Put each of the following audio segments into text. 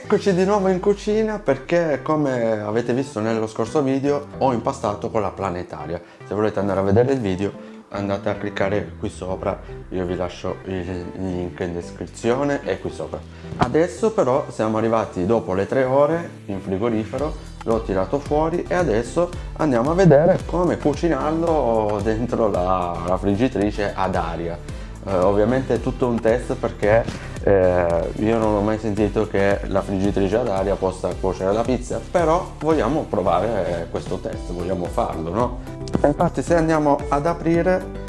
Eccoci di nuovo in cucina perché come avete visto nello scorso video ho impastato con la planetaria. Se volete andare a vedere il video andate a cliccare qui sopra, io vi lascio il link in descrizione e qui sopra. Adesso però siamo arrivati dopo le tre ore in frigorifero, l'ho tirato fuori e adesso andiamo a vedere come cucinarlo dentro la, la friggitrice ad aria. Eh, ovviamente è tutto un test perché eh, io non ho mai sentito che la friggitrice ad aria possa cuocere la pizza però vogliamo provare questo test vogliamo farlo no? Infatti se andiamo ad aprire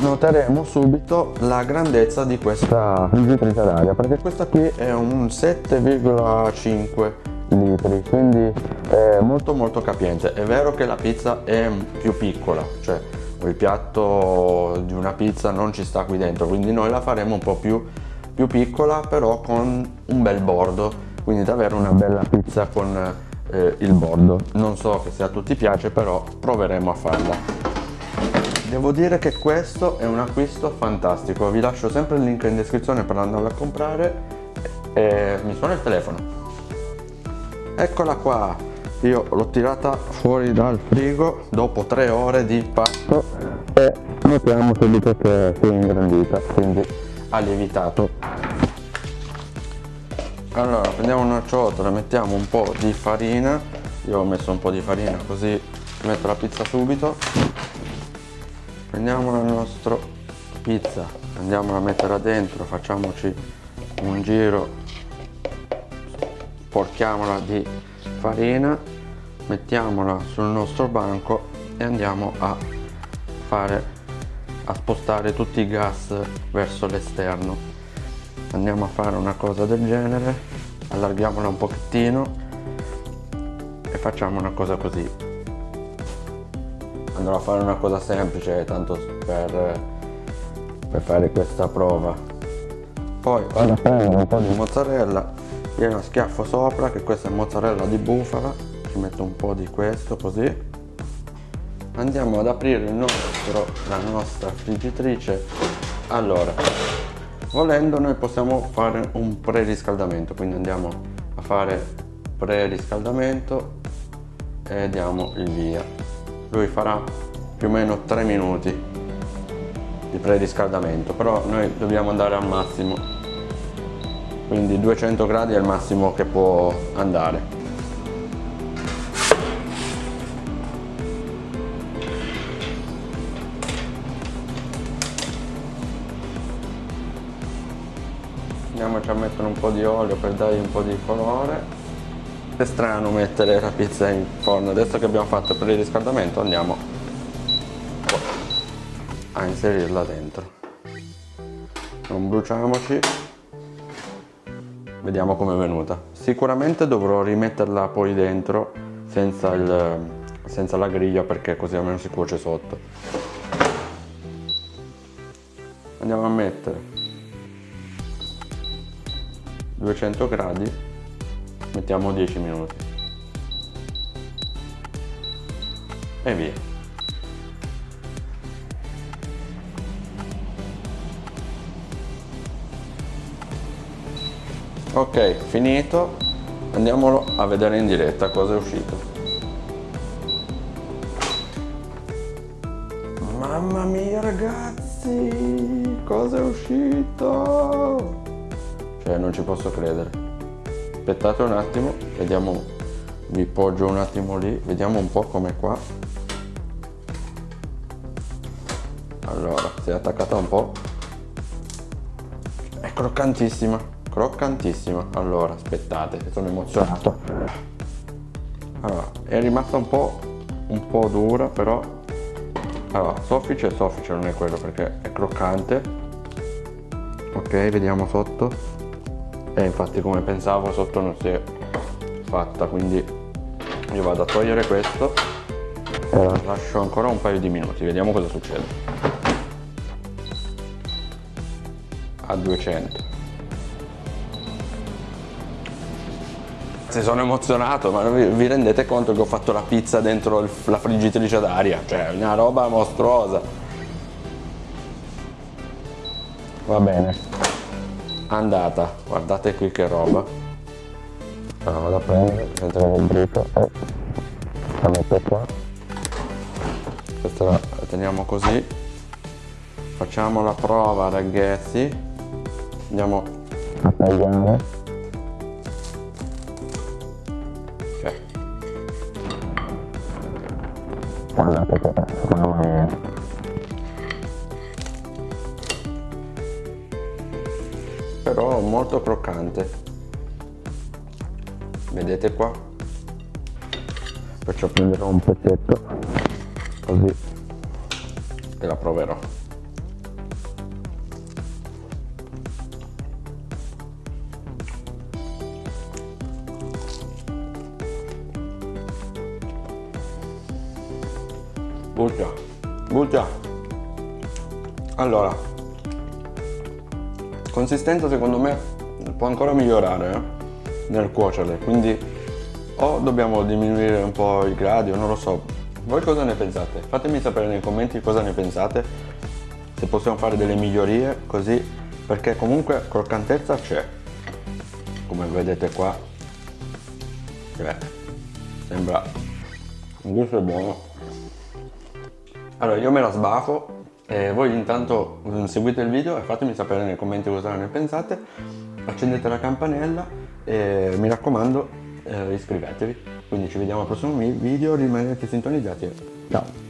noteremo subito la grandezza di questa friggitrice ad aria perché questa qui è un 7,5 litri quindi è molto molto capiente. È vero che la pizza è più piccola cioè il piatto di una pizza non ci sta qui dentro quindi noi la faremo un po' più più piccola però con un bel bordo quindi davvero una bella pizza con eh, il bordo. Non so se a tutti piace però proveremo a farla. Devo dire che questo è un acquisto fantastico. Vi lascio sempre il link in descrizione per andarlo a comprare. E mi suona il telefono. Eccola qua. Io l'ho tirata fuori dal frigo dopo tre ore di pasto e notiamo subito che si è ingrandita quindi ha lievitato allora prendiamo una ciotola mettiamo un po' di farina. Io ho messo un po' di farina così metto la pizza subito. Prendiamo la nostra pizza andiamola a mettere dentro facciamoci un giro porchiamola di farina mettiamola sul nostro banco e andiamo a fare a spostare tutti i gas verso l'esterno. Andiamo a fare una cosa del genere allarghiamola un pochettino e facciamo una cosa così. Andrò a fare una cosa semplice tanto per, per fare questa prova. Poi vado a prendere un po' di mozzarella gliela schiaffo sopra che questa è mozzarella di bufala ci metto un po' di questo così. Andiamo ad aprire il nostro, la nostra friggitrice. Allora volendo noi possiamo fare un preriscaldamento quindi andiamo a fare preriscaldamento e diamo il via. Lui farà più o meno 3 minuti di preriscaldamento però noi dobbiamo andare al massimo. Quindi 200 gradi è il massimo che può andare a mettere un po' di olio per dargli un po' di colore. È strano mettere la pizza in forno. Adesso che abbiamo fatto per il riscaldamento andiamo a inserirla dentro. Non bruciamoci. Vediamo come è venuta. Sicuramente dovrò rimetterla poi dentro senza, il, senza la griglia perché così almeno si cuoce sotto. Andiamo a mettere 200 gradi. Mettiamo 10 minuti. E via. Ok finito. Andiamolo a vedere in diretta cosa è uscito. Mamma mia ragazzi cosa è uscito cioè non ci posso credere. Aspettate un attimo vediamo vi poggio un attimo lì vediamo un po' come qua. Allora si è attaccata un po' è croccantissima croccantissima. Allora aspettate sono emozionato. Allora è rimasta un po' un po' dura però allora soffice soffice non è quello perché è croccante. Ok vediamo sotto e infatti come pensavo sotto non si è fatta quindi io vado a togliere questo. E lascio ancora un paio di minuti vediamo cosa succede. A 200 sono emozionato ma vi, rendete conto che ho fatto la pizza dentro la friggitrice d'aria? Cioè una roba mostruosa. Va bene andata guardate qui che roba. Allora vado a prendere mettere il brito e la metto qua. Questa la teniamo così. Facciamo la prova ragazzi. Andiamo. A tagliare. Ok. Guardate che mamma mia però molto croccante. Vedete qua? Perciò prenderò un pezzetto così e la proverò. Butta butta allora consistenza secondo me può ancora migliorare eh? nel cuocerle. Quindi o dobbiamo diminuire un po' i gradi o non lo so. Voi cosa ne pensate? Fatemi sapere nei commenti cosa ne pensate. Se possiamo fare delle migliorie così perché comunque croccantezza c'è. Come vedete qua. Cioè, sembra un gusto buono. Allora io me la sbafo e voi intanto seguite il video e fatemi sapere nei commenti cosa ne pensate. Accendete la campanella e mi raccomando eh, iscrivetevi. Quindi ci vediamo al prossimo video rimanete sintonizzati. Ciao